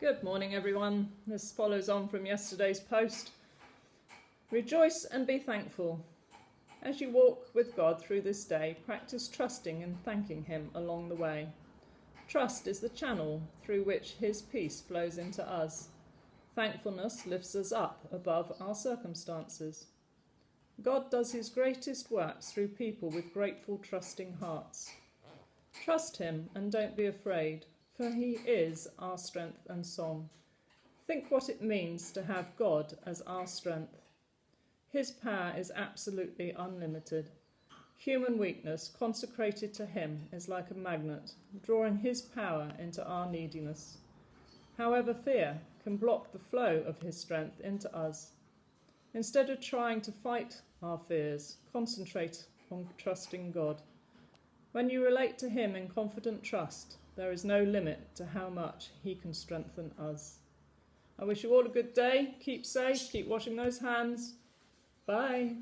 Good morning, everyone. This follows on from yesterday's post. Rejoice and be thankful. As you walk with God through this day, practice trusting and thanking Him along the way. Trust is the channel through which His peace flows into us. Thankfulness lifts us up above our circumstances. God does His greatest works through people with grateful, trusting hearts. Trust Him and don't be afraid for he is our strength and song. Think what it means to have God as our strength. His power is absolutely unlimited. Human weakness, consecrated to Him, is like a magnet, drawing His power into our neediness. However, fear can block the flow of His strength into us. Instead of trying to fight our fears, concentrate on trusting God. When you relate to Him in confident trust, there is no limit to how much He can strengthen us. I wish you all a good day. Keep safe. Keep washing those hands. Bye.